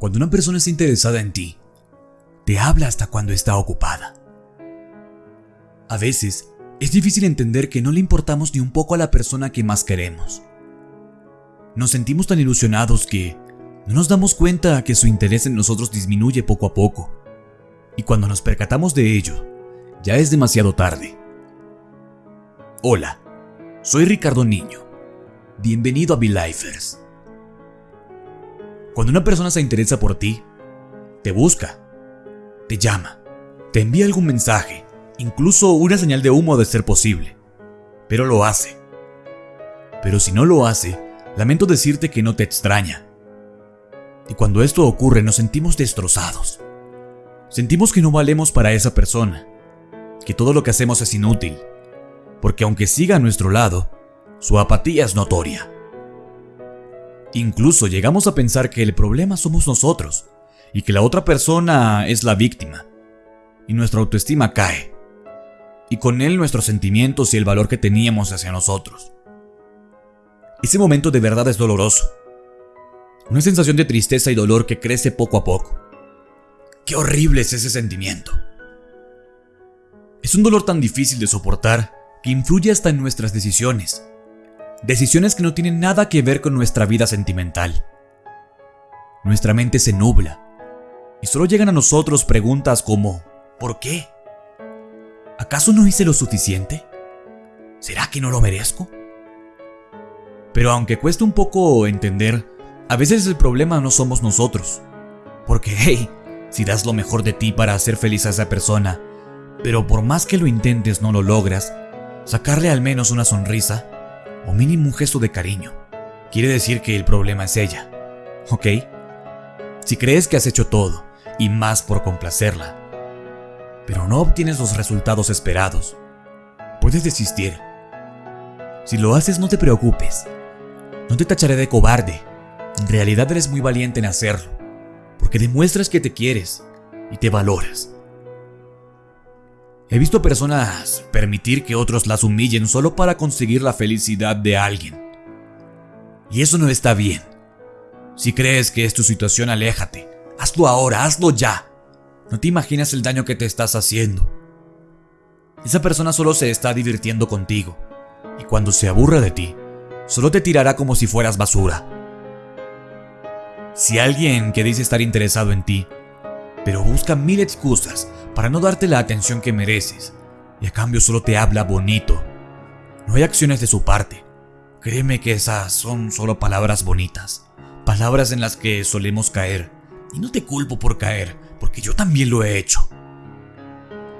Cuando una persona está interesada en ti, te habla hasta cuando está ocupada. A veces, es difícil entender que no le importamos ni un poco a la persona que más queremos. Nos sentimos tan ilusionados que no nos damos cuenta que su interés en nosotros disminuye poco a poco. Y cuando nos percatamos de ello, ya es demasiado tarde. Hola, soy Ricardo Niño. Bienvenido a Belifers. Cuando una persona se interesa por ti, te busca, te llama, te envía algún mensaje, incluso una señal de humo de ser posible, pero lo hace. Pero si no lo hace, lamento decirte que no te extraña. Y cuando esto ocurre nos sentimos destrozados. Sentimos que no valemos para esa persona, que todo lo que hacemos es inútil, porque aunque siga a nuestro lado, su apatía es notoria. Incluso llegamos a pensar que el problema somos nosotros y que la otra persona es la víctima. Y nuestra autoestima cae. Y con él nuestros sentimientos y el valor que teníamos hacia nosotros. Ese momento de verdad es doloroso. Una sensación de tristeza y dolor que crece poco a poco. Qué horrible es ese sentimiento. Es un dolor tan difícil de soportar que influye hasta en nuestras decisiones Decisiones que no tienen nada que ver con nuestra vida sentimental. Nuestra mente se nubla y solo llegan a nosotros preguntas como ¿por qué? ¿Acaso no hice lo suficiente? ¿Será que no lo merezco? Pero aunque cueste un poco entender, a veces el problema no somos nosotros. Porque, hey, si das lo mejor de ti para hacer feliz a esa persona, pero por más que lo intentes no lo logras, sacarle al menos una sonrisa, o mínimo un gesto de cariño, quiere decir que el problema es ella. ¿Ok? Si crees que has hecho todo, y más por complacerla, pero no obtienes los resultados esperados, puedes desistir. Si lo haces, no te preocupes. No te tacharé de cobarde. En realidad eres muy valiente en hacerlo, porque demuestras que te quieres y te valoras. He visto personas permitir que otros las humillen solo para conseguir la felicidad de alguien. Y eso no está bien. Si crees que es tu situación, aléjate. Hazlo ahora, hazlo ya. No te imaginas el daño que te estás haciendo. Esa persona solo se está divirtiendo contigo. Y cuando se aburra de ti, solo te tirará como si fueras basura. Si alguien que dice estar interesado en ti, pero busca mil excusas para no darte la atención que mereces, y a cambio solo te habla bonito. No hay acciones de su parte. Créeme que esas son solo palabras bonitas, palabras en las que solemos caer. Y no te culpo por caer, porque yo también lo he hecho.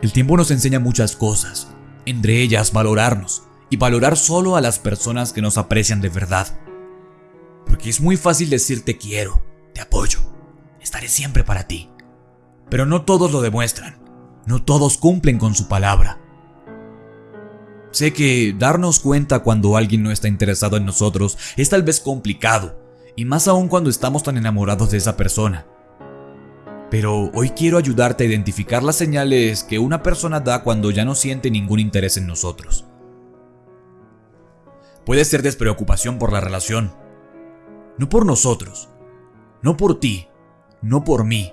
El tiempo nos enseña muchas cosas, entre ellas valorarnos y valorar solo a las personas que nos aprecian de verdad. Porque es muy fácil decir te quiero, te apoyo, estaré siempre para ti. Pero no todos lo demuestran. No todos cumplen con su palabra. Sé que darnos cuenta cuando alguien no está interesado en nosotros es tal vez complicado, y más aún cuando estamos tan enamorados de esa persona. Pero hoy quiero ayudarte a identificar las señales que una persona da cuando ya no siente ningún interés en nosotros. Puede ser despreocupación por la relación, no por nosotros, no por ti, no por mí,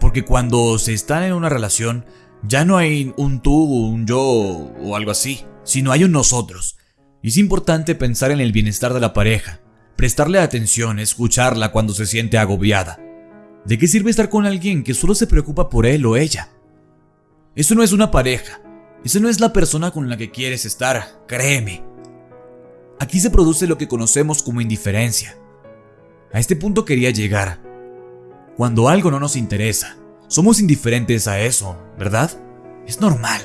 porque cuando se están en una relación, ya no hay un tú, un yo o algo así, sino hay un nosotros. Y es importante pensar en el bienestar de la pareja, prestarle atención, escucharla cuando se siente agobiada. ¿De qué sirve estar con alguien que solo se preocupa por él o ella? Eso no es una pareja, eso no es la persona con la que quieres estar, créeme. Aquí se produce lo que conocemos como indiferencia. A este punto quería llegar, cuando algo no nos interesa, somos indiferentes a eso, ¿verdad? Es normal.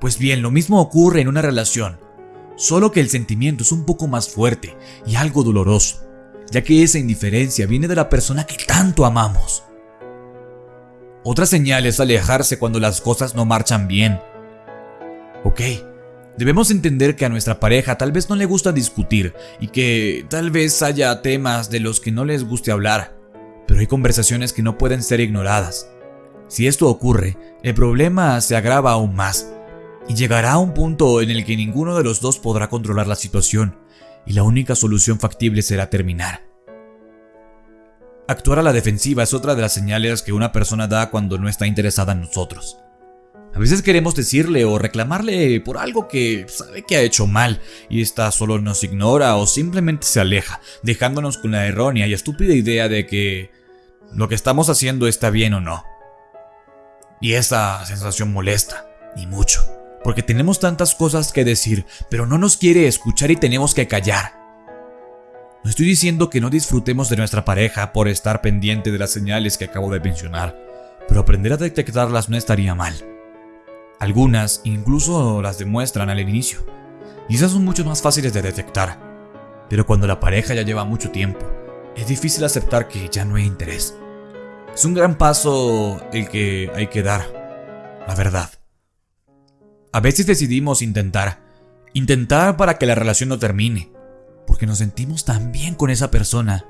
Pues bien, lo mismo ocurre en una relación, solo que el sentimiento es un poco más fuerte y algo doloroso, ya que esa indiferencia viene de la persona que tanto amamos. Otra señal es alejarse cuando las cosas no marchan bien. Ok, debemos entender que a nuestra pareja tal vez no le gusta discutir y que tal vez haya temas de los que no les guste hablar pero hay conversaciones que no pueden ser ignoradas. Si esto ocurre, el problema se agrava aún más y llegará a un punto en el que ninguno de los dos podrá controlar la situación y la única solución factible será terminar. Actuar a la defensiva es otra de las señales que una persona da cuando no está interesada en nosotros. A veces queremos decirle o reclamarle por algo que sabe que ha hecho mal y esta solo nos ignora o simplemente se aleja, dejándonos con la errónea y estúpida idea de que lo que estamos haciendo está bien o no. Y esa sensación molesta, y mucho, porque tenemos tantas cosas que decir, pero no nos quiere escuchar y tenemos que callar. No estoy diciendo que no disfrutemos de nuestra pareja por estar pendiente de las señales que acabo de mencionar, pero aprender a detectarlas no estaría mal. Algunas incluso las demuestran al inicio, y son mucho más fáciles de detectar. Pero cuando la pareja ya lleva mucho tiempo, es difícil aceptar que ya no hay interés. Es un gran paso el que hay que dar, la verdad. A veces decidimos intentar, intentar para que la relación no termine, porque nos sentimos tan bien con esa persona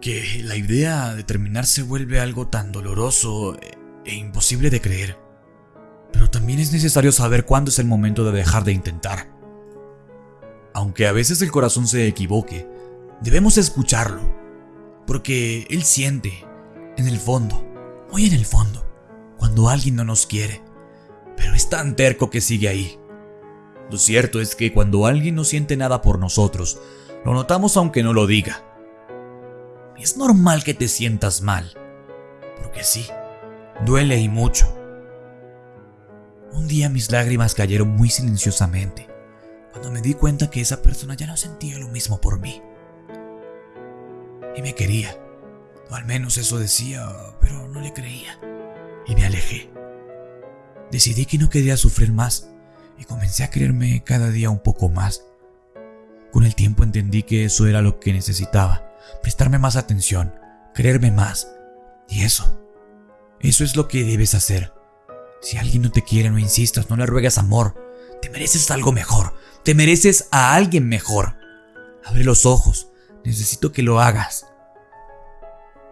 que la idea de terminar se vuelve algo tan doloroso e imposible de creer. Pero también es necesario saber cuándo es el momento de dejar de intentar. Aunque a veces el corazón se equivoque, debemos escucharlo, porque él siente, en el fondo, muy en el fondo, cuando alguien no nos quiere, pero es tan terco que sigue ahí. Lo cierto es que cuando alguien no siente nada por nosotros, lo notamos aunque no lo diga. Y es normal que te sientas mal, porque sí, duele y mucho. Un día mis lágrimas cayeron muy silenciosamente, cuando me di cuenta que esa persona ya no sentía lo mismo por mí. Y me quería, o al menos eso decía, pero no le creía. Y me alejé. Decidí que no quería sufrir más y comencé a creerme cada día un poco más. Con el tiempo entendí que eso era lo que necesitaba, prestarme más atención, creerme más. Y eso, eso es lo que debes hacer. Si alguien no te quiere, no insistas, no le ruegas amor. Te mereces algo mejor, te mereces a alguien mejor. Abre los ojos, necesito que lo hagas.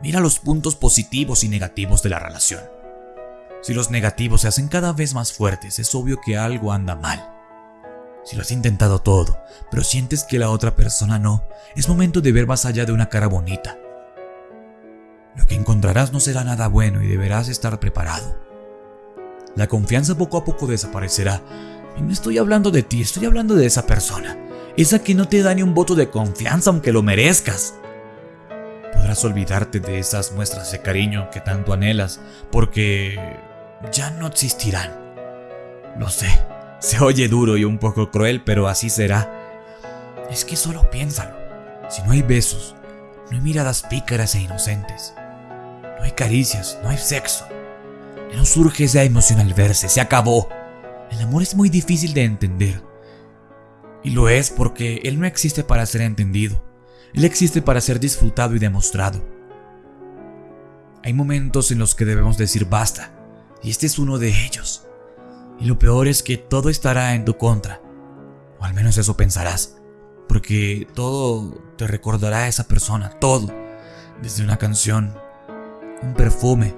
Mira los puntos positivos y negativos de la relación. Si los negativos se hacen cada vez más fuertes, es obvio que algo anda mal. Si lo has intentado todo, pero sientes que la otra persona no, es momento de ver más allá de una cara bonita. Lo que encontrarás no será nada bueno y deberás estar preparado. La confianza poco a poco desaparecerá. Y no estoy hablando de ti, estoy hablando de esa persona. Esa que no te da ni un voto de confianza aunque lo merezcas podrás olvidarte de esas muestras de cariño que tanto anhelas, porque ya no existirán. Lo sé, se oye duro y un poco cruel, pero así será. Es que solo piénsalo. Si no hay besos, no hay miradas pícaras e inocentes, no hay caricias, no hay sexo, no surge esa emoción al verse, se acabó. El amor es muy difícil de entender. Y lo es porque él no existe para ser entendido. Él existe para ser disfrutado y demostrado. Hay momentos en los que debemos decir basta, y este es uno de ellos. Y lo peor es que todo estará en tu contra, o al menos eso pensarás, porque todo te recordará a esa persona, todo, desde una canción, un perfume,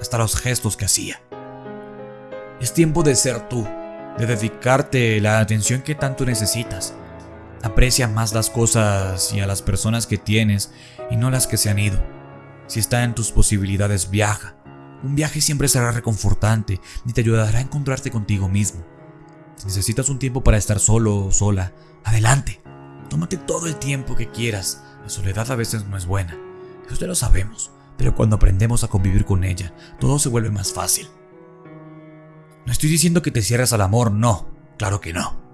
hasta los gestos que hacía. Es tiempo de ser tú, de dedicarte la atención que tanto necesitas Aprecia más las cosas y a las personas que tienes y no las que se han ido. Si está en tus posibilidades, viaja. Un viaje siempre será reconfortante y te ayudará a encontrarte contigo mismo. Si necesitas un tiempo para estar solo o sola, adelante. Tómate todo el tiempo que quieras. La soledad a veces no es buena. Eso ya lo sabemos. Pero cuando aprendemos a convivir con ella, todo se vuelve más fácil. No estoy diciendo que te cierres al amor, no. Claro que no.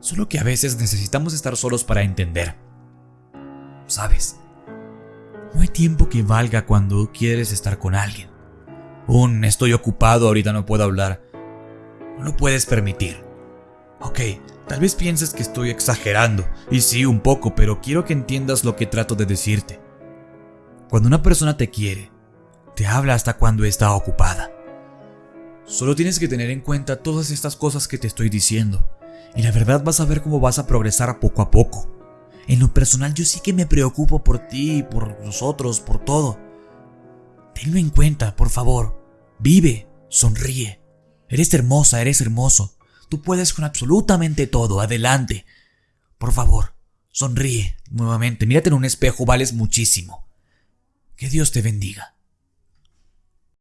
Solo que a veces necesitamos estar solos para entender. ¿Sabes? No hay tiempo que valga cuando quieres estar con alguien. Un estoy ocupado, ahorita no puedo hablar. No lo puedes permitir. Ok, tal vez pienses que estoy exagerando, y sí, un poco, pero quiero que entiendas lo que trato de decirte. Cuando una persona te quiere, te habla hasta cuando está ocupada. Solo tienes que tener en cuenta todas estas cosas que te estoy diciendo y la verdad vas a ver cómo vas a progresar poco a poco. En lo personal yo sí que me preocupo por ti, por nosotros, por todo. Tenlo en cuenta, por favor. Vive, sonríe. Eres hermosa, eres hermoso. Tú puedes con absolutamente todo, adelante. Por favor, sonríe nuevamente. Mírate en un espejo, vales muchísimo. Que Dios te bendiga.